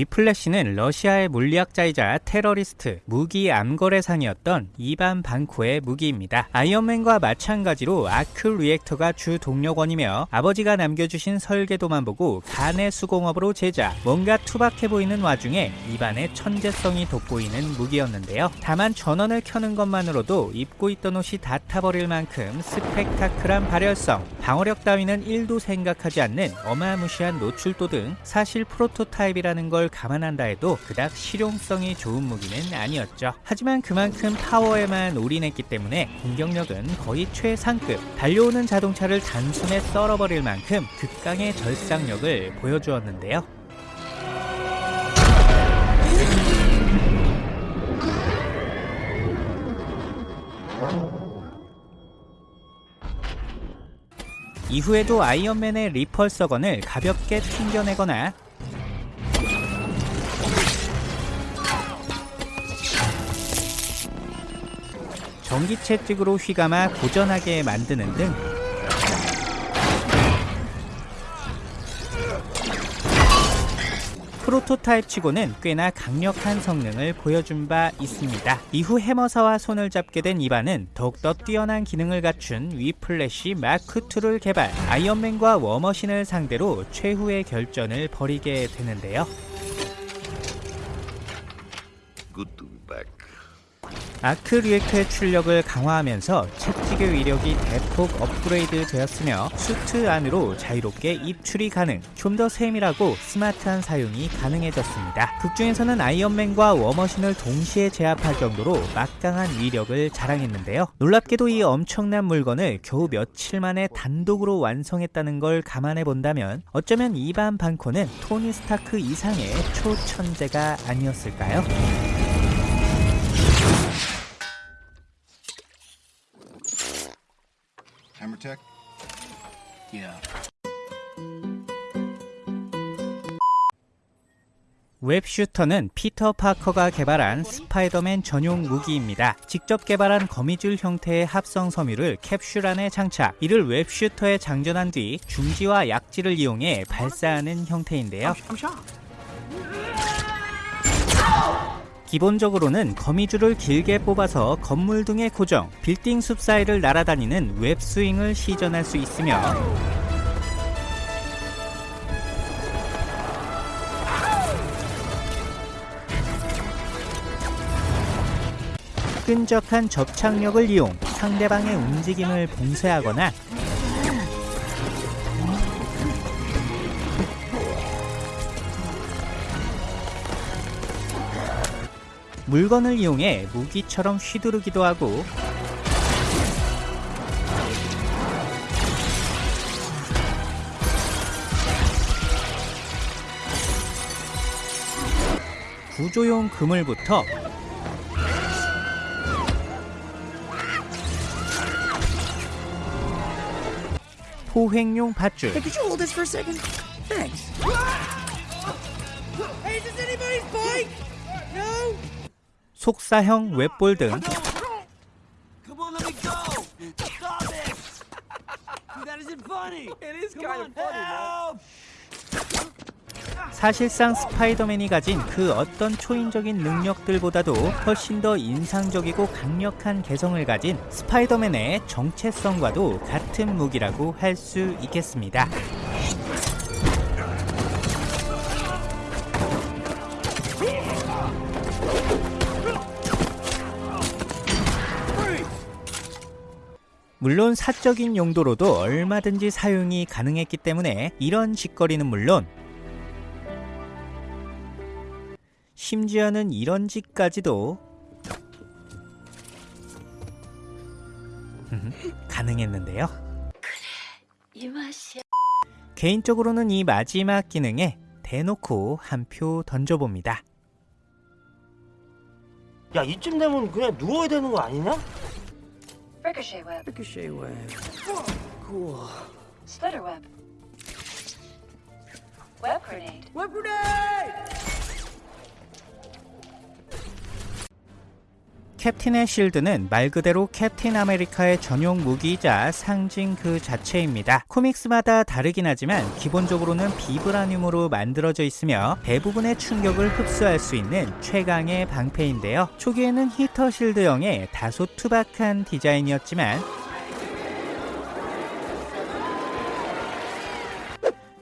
위플래시는 러시아의 물리학자이자 테러리스트, 무기 암거래상이었던 이반 반코의 무기입니다. 아이언맨과 마찬가지로 아크 리액터가 주 동력원이며 아버지가 남겨주신 설계도만 보고 가내 수공업으로 제작, 뭔가 투박해 보이는 와중에 이반의 천재성이 돋보이는 무기였는데요. 다만 전원을 켜는 것만으로도 입고 있던 옷이 다 타버릴 만큼 스펙타클한 발열성, 방어력 따위는 1도 생각하지 않는 어마무시한 노출도 등 사실 프로토타입이라는 걸 감안한다 해도 그닥 실용성이 좋은 무기는 아니었죠. 하지만 그만큼 파워에만 올인했기 때문에 공격력은 거의 최상급, 달려오는 자동차를 단숨에 썰어버릴 만큼 극강의 절상력을 보여주었는데요. 이후에도 아이언맨의 리펄서건을 가볍게 튕겨내거나 전기 채 찍으로 휘감아 고전하게 만드는 등 프로토타입 치고는 꽤나 강력한 성능을 보여준 바 있습니다. 이후 해머사와 손을 잡게 된 이반은 더욱더 뛰어난 기능을 갖춘 위플래시 마크2를 개발 아이언맨과 워머신을 상대로 최후의 결전을 벌이게 되는데요. 아크 리액터의 출력을 강화하면서 채찍의 위력이 대폭 업그레이드 되었으며 수트 안으로 자유롭게 입출이 가능, 좀 더 세밀하고 스마트한 사용이 가능해졌습니다. 극중에서는 아이언맨과 워머신을 동시에 제압할 정도로 막강한 위력을 자랑했는데요. 놀랍게도 이 엄청난 물건을 겨우 며칠 만에 단독으로 완성했다는 걸 감안해 본다면 어쩌면 이반 반코는 토니 스타크 이상의 초천재가 아니었을까요? Hammer tech? Yeah. 웹슈터는 피터 파커가 개발한 스파이더맨 전용 무기입니다. 직접 개발한 거미줄 형태의 합성 섬유를 캡슐 안에 장착, 이를 웹슈터에 장전한 뒤 중지와 약지를 이용해 발사하는 형태인데요. 기본적으로는 거미줄을 길게 뽑아서 건물 등에 고정, 빌딩 숲 사이를 날아다니는 웹스윙을 시전할 수 있으며 끈적한 접착력을 이용 상대방의 움직임을 봉쇄하거나 물건을 이용해 무기처럼 휘두르기도 하고 구조용 그물부터 포획용 밧줄 속사형 웹볼 등! 사실상 스파이더맨이 가진 그 어떤 초인적인 능력들보다도 훨씬 더 인상적이고 강력한 개성을 가진 스파이더맨의 정체성과도 같은 무기라고 할 수 있겠습니다. 물론 사적인 용도로도 얼마든지 사용이 가능했기 때문에 이런 짓거리는 물론 심지어는 이런 짓까지도 가능했는데요. 이 맛이야. 개인적으로는 이 마지막 기능에 대놓고 한 표 던져봅니다. 야 이쯤 되면 그냥 누워야 되는 거 아니냐? Ricochet web. Ricochet web. Cool. Splitter web. Web grenade. Web grenade! 캡틴의 실드는 말 그대로 캡틴 아메리카의 전용 무기이자 상징 그 자체입니다. 코믹스마다 다르긴 하지만 기본적으로는 비브라늄으로 만들어져 있으며 대부분의 충격을 흡수할 수 있는 최강의 방패인데요. 초기에는 히터 실드형의 다소 투박한 디자인이었지만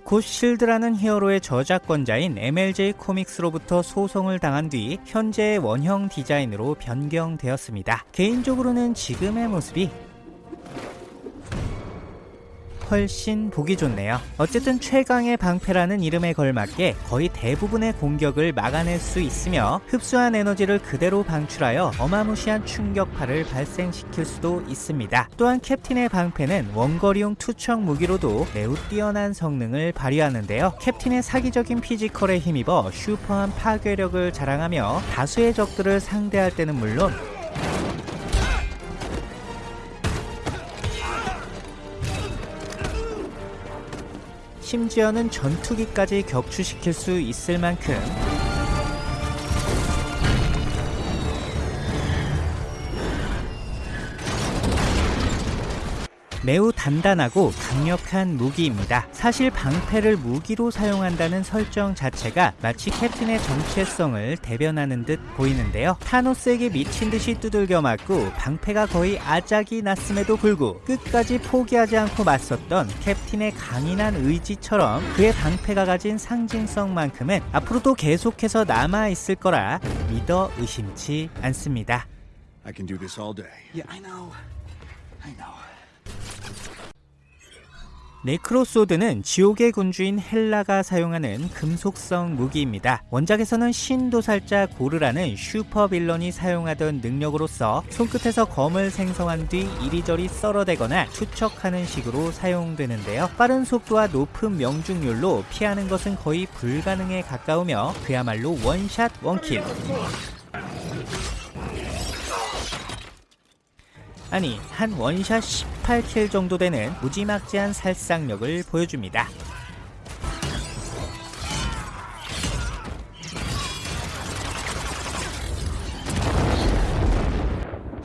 곧 실드라는 히어로의 저작권자인 MLJ 코믹스로부터 소송을 당한 뒤 현재의 원형 디자인으로 변경되었습니다. 개인적으로는 지금의 모습이 훨씬 보기 좋네요. 어쨌든 최강의 방패라는 이름에 걸맞게 거의 대부분의 공격을 막아낼 수 있으며 흡수한 에너지를 그대로 방출하여 어마무시한 충격파를 발생시킬 수도 있습니다. 또한 캡틴의 방패는 원거리용 투척 무기로도 매우 뛰어난 성능을 발휘하는데요. 캡틴의 사기적인 physical에 힘입어 슈퍼한 파괴력을 자랑하며 다수의 적들을 상대할 때는 물론 심지어는 전투기까지 격추시킬 수 있을 만큼 매우 단단하고 강력한 무기입니다. 사실 방패를 무기로 사용한다는 설정 자체가 마치 캡틴의 정체성을 대변하는 듯 보이는데요. 타노스에게 미친 듯이 두들겨 맞고 방패가 거의 아작이 났음에도 불구 끝까지 포기하지 않고 맞섰던 캡틴의 강인한 의지처럼 그의 방패가 가진 상징성만큼은 앞으로도 계속해서 남아 있을 거라 믿어 의심치 않습니다. I can do this all day. Yeah, I know. I know. 네크로소드는 지옥의 군주인 헬라가 사용하는 금속성 무기입니다. 원작에서는 신도살자 고르라는 슈퍼빌런이 사용하던 능력으로서 손끝에서 검을 생성한 뒤 이리저리 썰어대거나 투척하는 식으로 사용되는데요. 빠른 속도와 높은 명중률로 피하는 것은 거의 불가능에 가까우며 그야말로 원샷 원킬. 아니 한 원샷 18킬 정도 되는 무지막지한 살상력을 보여줍니다.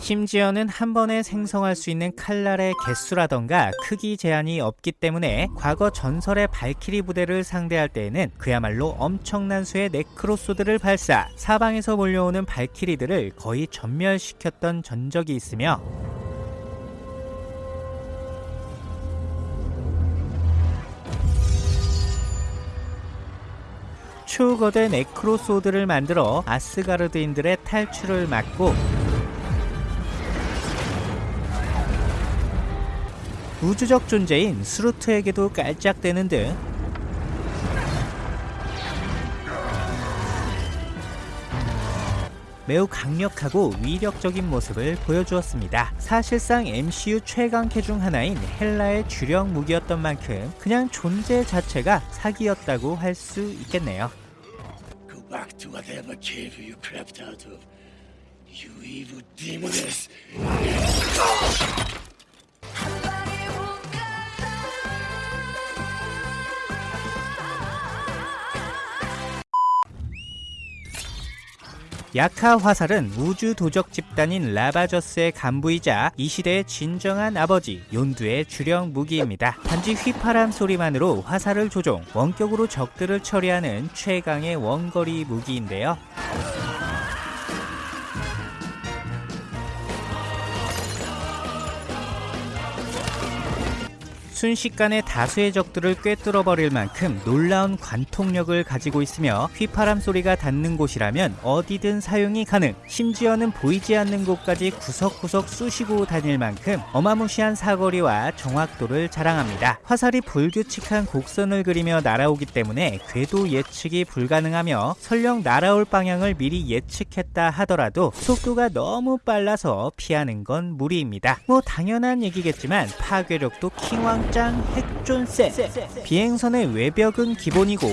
심지어는 한 번에 생성할 수 있는 칼날의 개수라던가 크기 제한이 없기 때문에 과거 전설의 발키리 부대를 상대할 때에는 그야말로 엄청난 수의 네크로소드를 발사 사방에서 몰려오는 발키리들을 거의 전멸시켰던 전적이 있으며 초거대 네크로소드를 만들어 아스가르드인들의 탈출을 막고 우주적 존재인 스루트에게도 깔짝대는 등 매우 강력하고 위력적인 모습을 보여주었습니다. 사실상 MCU 최강캐 중 하나인 헬라의 주력 무기였던 만큼 그냥 존재 자체가 사기였다고 할 수 있겠네요. Back to whatever cave you crept out of. You evil demoness. 야카 화살은 우주 도적 집단인 라바저스의 간부이자 이 시대의 진정한 아버지 욘두의 주력 무기입니다. 단지 휘파람 소리만으로 화살을 조종, 원격으로 적들을 처리하는 최강의 원거리 무기인데요. 순식간에 다수의 적들을 꿰뚫어 버릴 만큼 놀라운 관통력을 가지고 있으며 휘파람 소리가 닿는 곳이라면 어디든 사용이 가능. 심지어는 보이지 않는 곳까지 구석구석 쑤시고 다닐 만큼 어마무시한 사거리와 정확도를 자랑합니다. 화살이 불규칙한 곡선을 그리며 날아오기 때문에 궤도 예측이 불가능하며 설령 날아올 방향을 미리 예측했다 하더라도 속도가 너무 빨라서 피하는 건 무리입니다. 뭐 당연한 얘기겠지만 파괴력도 킹왕 짱 핵존세 비행선의 외벽은 기본이고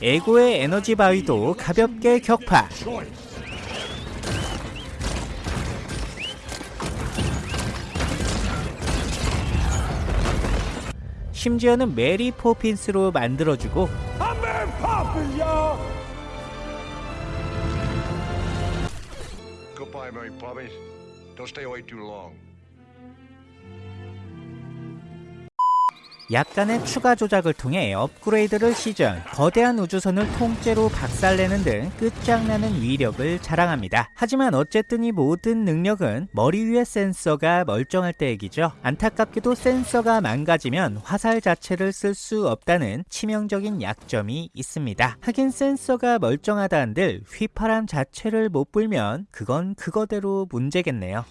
에고의 에너지 바위도 가볍게 격파. 심지어는 메리 포핀스로 만들어주고 primary province. Don't stay away too long. 약간의 추가 조작을 통해 업그레이드를 시전, 거대한 우주선을 통째로 박살내는 등 끝장나는 위력을 자랑합니다. 하지만 어쨌든 이 모든 능력은 머리 위의 센서가 멀쩡할 때 얘기죠. 안타깝게도 센서가 망가지면 화살 자체를 쓸 수 없다는 치명적인 약점이 있습니다. 하긴 센서가 멀쩡하다 한들 휘파람 자체를 못 불면 그건 그거대로 문제겠네요.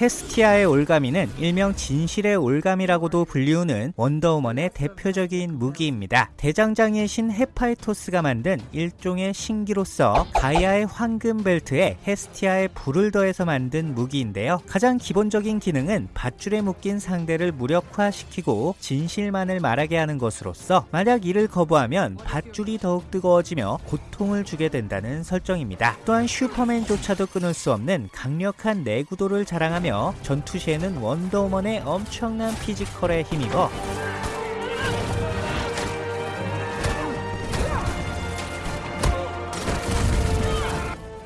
헤스티아의 올가미는 일명 진실의 올가미라고도 불리우는 원더우먼의 대표적인 무기입니다. 대장장이의 신 헤파이스토스가 만든 일종의 신기로서 가이아의 황금 벨트에 헤스티아의 불을 더해서 만든 무기인데요. 가장 기본적인 기능은 밧줄에 묶인 상대를 무력화시키고 진실만을 말하게 하는 것으로서 만약 이를 거부하면 밧줄이 더욱 뜨거워지며 고통을 주게 된다는 설정입니다. 또한 슈퍼맨조차도 끊을 수 없는 강력한 내구도를 자랑 하며 전투 시에는 원더우먼의 엄청난 physical에 힘입어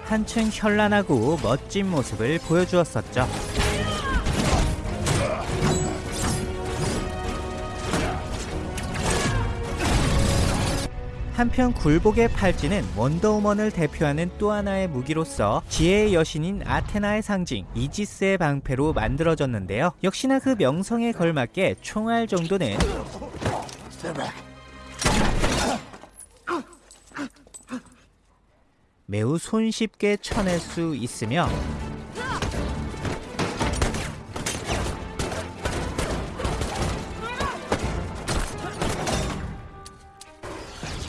한층 현란하고 멋진 모습을 보여주었었죠. 한편 굴복의 팔찌는 원더우먼을 대표하는 또 하나의 무기로서 지혜의 여신인 아테나의 상징 이지스의 방패로 만들어졌는데요. 역시나 그 명성에 걸맞게 총알 정도는 매우 손쉽게 쳐낼 수 있으며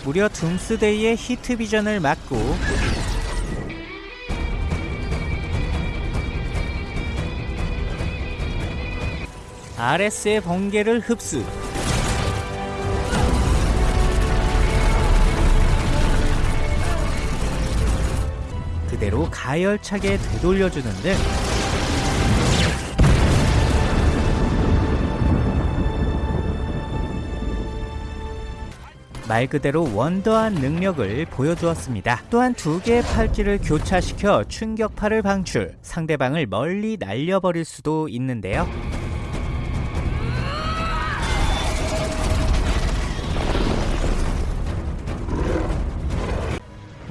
무려 둠스데이의 히트 비전을 막고 RS의 번개를 흡수. 그대로 가열차게 되돌려주는 등 말 그대로 원더한 능력을 보여주었습니다. 또한 두 개의 팔찌를 교차시켜 충격파를 방출, 상대방을 멀리 날려버릴 수도 있는데요.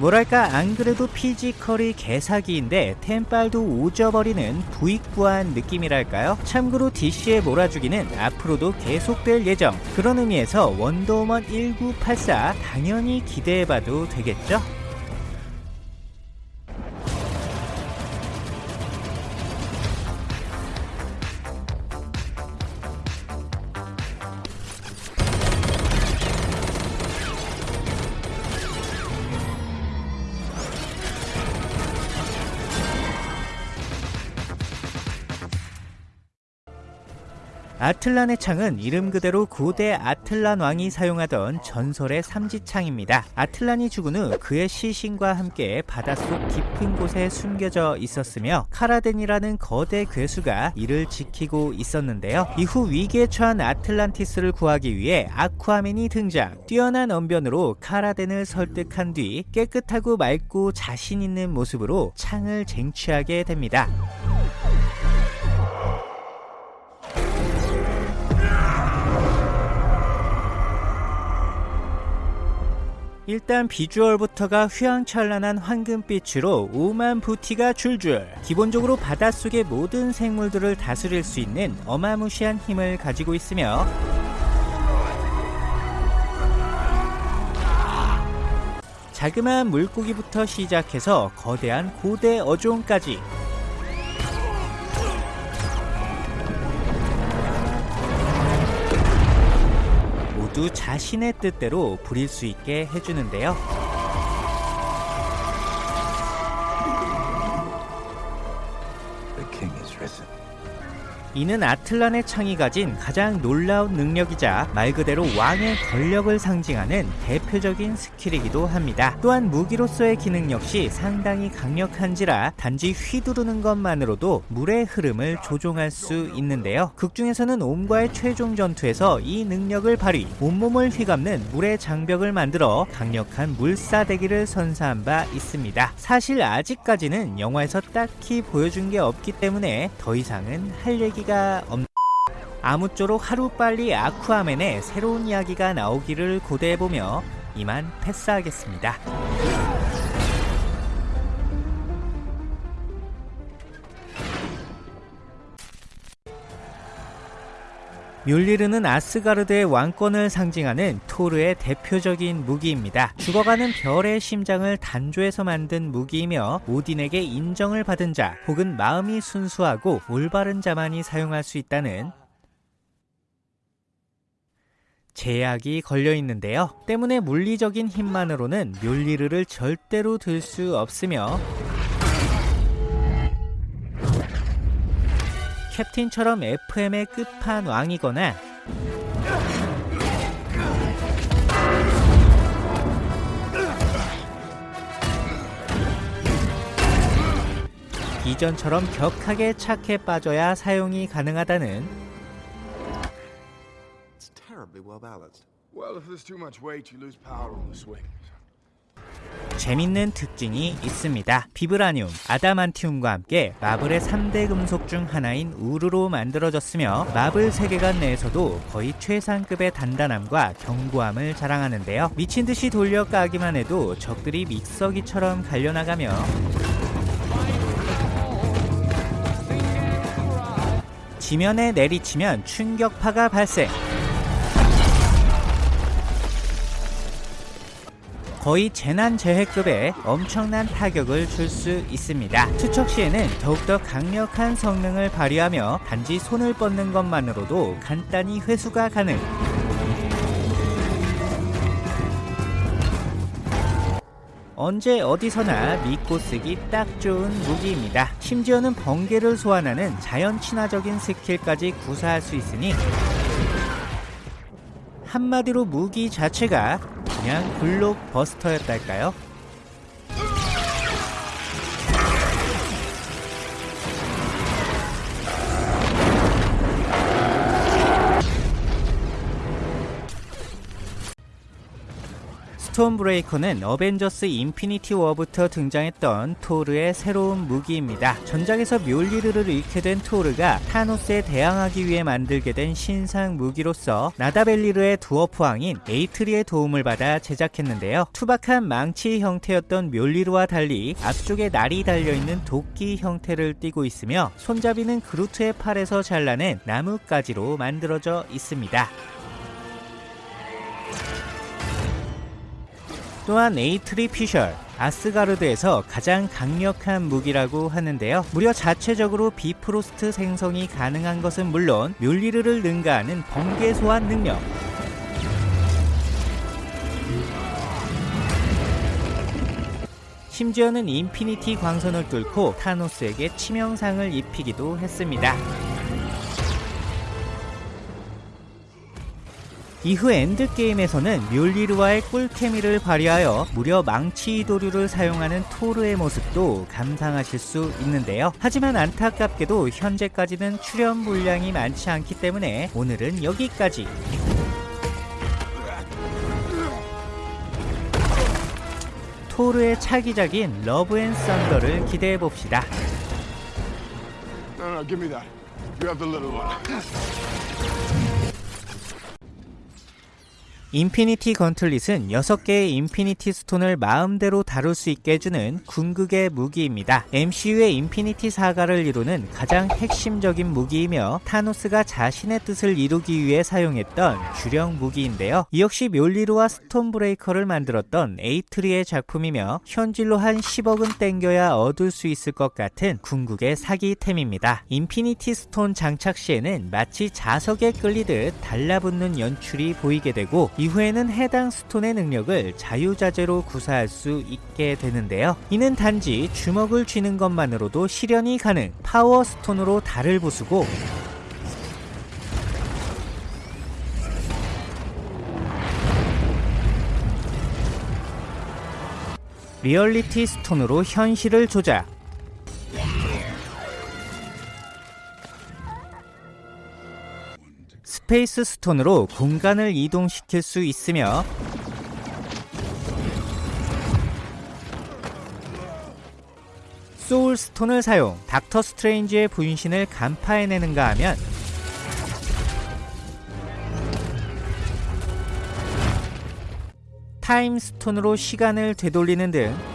뭐랄까 안 그래도 피지컬이 개사기인데 템빨도 오져버리는 부익부한 느낌이랄까요? 참고로 DC의 몰아주기는 앞으로도 계속될 예정 그런 의미에서 원더우먼 1984 당연히 기대해봐도 되겠죠? 아틀란의 창은 이름 그대로 고대 아틀란 왕이 사용하던 전설의 삼지창입니다. 아틀란이 죽은 후 그의 시신과 함께 바닷속 깊은 곳에 숨겨져 있었으며 카라덴이라는 거대 괴수가 이를 지키고 있었는데요. 이후 위기에 처한 아틀란티스를 구하기 위해 아쿠아맨이 등장. 뛰어난 언변으로 카라덴을 설득한 뒤 깨끗하고 맑고 자신 있는 모습으로 창을 쟁취하게 됩니다. 일단 비주얼부터가 휘황찬란한 황금빛으로 오만 부티가 줄줄. 기본적으로 바닷속의 모든 생물들을 다스릴 수 있는 어마무시한 힘을 가지고 있으며 자그마한 물고기부터 시작해서 거대한 고대 어종까지 모두 자신의 뜻대로 부릴 수 있게 해주는데요. 이는 아틀란의 창이 가진 가장 놀라운 능력이자 말 그대로 왕의 권력을 상징하는 대표적인 스킬이기도 합니다. 또한 무기로서의 기능 역시 상당히 강력한지라 단지 휘두르는 것만으로도 물의 흐름을 조종할 수 있는데요. 극중에서는 옴과의 최종 전투에서 이 능력을 발휘, 온몸을 휘감는 물의 장벽을 만들어 강력한 물사대기를 선사한 바 있습니다. 사실 아직까지는 영화에서 딱히 보여준 게 없기 때문에 더 이상은 할 얘기 가 없... 아무쪼록 하루빨리 아쿠아맨의 새로운 이야기가 나오기를 고대해보며 이만 패스하겠습니다. 뮬리르는 아스가르드의 왕권을 상징하는 토르의 대표적인 무기입니다. 죽어가는 별의 심장을 단조해서 만든 무기이며 오딘에게 인정을 받은 자 혹은 마음이 순수하고 올바른 자만이 사용할 수 있다는 제약이 걸려 있는데요. 때문에 물리적인 힘만으로는 뮬리르를 절대로 들 수 없으며 캡틴처럼 FM의 끝판왕이거나 이전처럼 격하게 착해 빠져야 사용이 가능하다는 well if there's too much weight, you lose power on the swing. 재밌는 특징이 있습니다. 비브라늄, 아다만티움과 함께 마블의 3대 금속 중 하나인 우르로 만들어졌으며 마블 세계관 내에서도 거의 최상급의 단단함과 견고함을 자랑하는데요. 미친 듯이 돌려 까기만 해도 적들이 믹서기처럼 갈려나가며 지면에 내리치면 충격파가 발생. 거의 재난재해급의 엄청난 타격을 줄 수 있습니다. 투척 시에는 더욱더 강력한 성능을 발휘하며 단지 손을 뻗는 것만으로도 간단히 회수가 가능. 언제 어디서나 믿고 쓰기 딱 좋은 무기입니다. 심지어는 번개를 소환하는 자연 친화적인 스킬까지 구사할 수 있으니 한마디로 무기 자체가 그냥 블록버스터였달까요? 스톰 브레이커는 어벤져스 인피니티 워부터 등장했던 토르의 새로운 무기입니다. 전작에서 묠리르를 잃게 된 토르가 타노스에 대항하기 위해 만들게 된 신상 무기로서 나다벨리르의 두어프왕인 에이트리의 도움을 받아 제작했는데요. 투박한 망치 형태였던 묠리르와 달리 앞쪽에 날이 달려있는 도끼 형태를 띠고 있으며 손잡이는 그루트의 팔에서 잘라낸 나뭇가지로 만들어져 있습니다. 또한 에이트리 피셜, 아스가르드에서 가장 강력한 무기라고 하는데요. 무려 자체적으로 비프로스트 생성이 가능한 것은 물론 묠리르를 능가하는 번개 소환 능력, 심지어는 인피니티 광선을 뚫고 타노스에게 치명상을 입히기도 했습니다. 이후 엔드게임에서는 묠리르와의 꿀케미를 발휘하여 무려 망치 이도류를 사용하는 토르의 모습도 감상하실 수 있는데요. 하지만 안타깝게도 현재까지는 출연 분량이 많지 않기 때문에 오늘은 여기까지. 토르의 차기작인 러브 앤 썬더를 기대해 봅시다. No, no, 인피니티 건틀릿은 6개의 인피니티 스톤을 마음대로 다룰 수 있게 해주는 궁극의 무기입니다. MCU의 인피니티 사가를 이루는 가장 핵심적인 무기이며 타노스가 자신의 뜻을 이루기 위해 사용했던 주력 무기인데요. 이 역시 묠리르와 스톰 브레이커를 만들었던 에이트리의 작품이며 현질로 한 10억은 땡겨야 얻을 수 있을 것 같은 궁극의 사기템입니다. 인피니티 스톤 장착 시에는 마치 자석에 끌리듯 달라붙는 연출이 보이게 되고 이 이후에는 해당 스톤의 능력을 자유자재로 구사할 수 있게 되는데요. 이는 단지 주먹을 쥐는 것만으로도 실현이 가능 파워 스톤으로 달을 부수고 리얼리티 스톤으로 현실을 조작 스페이스 스톤으로 공간을 이동시킬 수 있으며 소울 스톤을 사용 닥터 스트레인지의 분신을 간파해내는가 하면 타임 스톤으로 시간을 되돌리는 등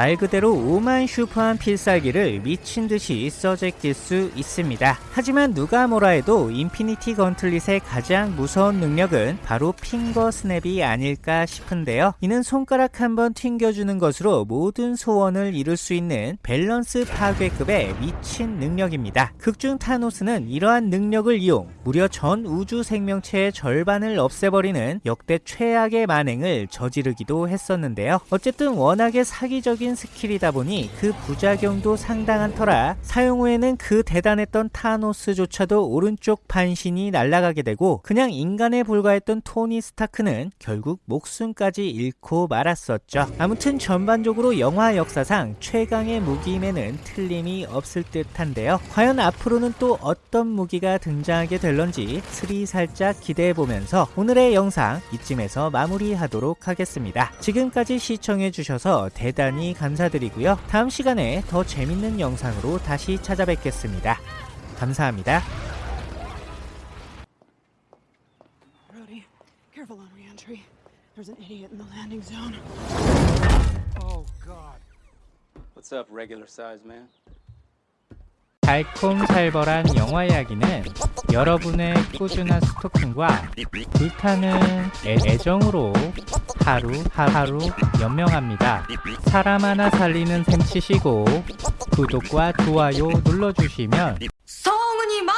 말 그대로 오만 슈퍼한 필살기를 미친 듯이 써제낄 수 있습니다. 하지만 누가 뭐라 해도 인피니티 건틀릿의 가장 무서운 능력은 바로 finger snap이 아닐까 싶은데요. 이는 손가락 한 번 튕겨주는 것으로 모든 소원을 이룰 수 있는 밸런스 파괴급의 미친 능력입니다. 극중 타노스는 이러한 능력을 이용 무려 전 우주 생명체의 절반을 없애버리는 역대 최악의 만행을 저지르기도 했었는데요. 어쨌든 워낙에 사기적인 스킬이다 보니 그 부작용도 상당한 터라 사용 후에는 그 대단했던 타노스조차도 오른쪽 반신이 날아가게 되고 그냥 인간에 불과했던 토니 스타크는 결국 목숨까지 잃고 말았었죠. 아무튼 전반적으로 영화 역사상 최강의 무기임에는 틀림이 없을 듯한데요. 과연 앞으로는 또 어떤 무기가 등장하게 될런지 스리 살짝 기대해보면서 오늘의 영상 이쯤에서 마무리하도록 하겠습니다. 지금까지 시청해주셔서 대단히 감사드리고요. 다음 시간에 더 재밌는 영상으로 다시 찾아뵙겠습니다. 감사합니다. Brody, careful on reentry. There's an idiot in the landing zone. Oh, God. What's up, regular size man? 달콤살벌한 영화 이야기는 여러분의 꾸준한 스토킹과 불타는 애, 애정으로 하루 하루 연명합니다. 사람 하나 살리는 셈 치시고 구독과 좋아요 눌러주시면 성은이 마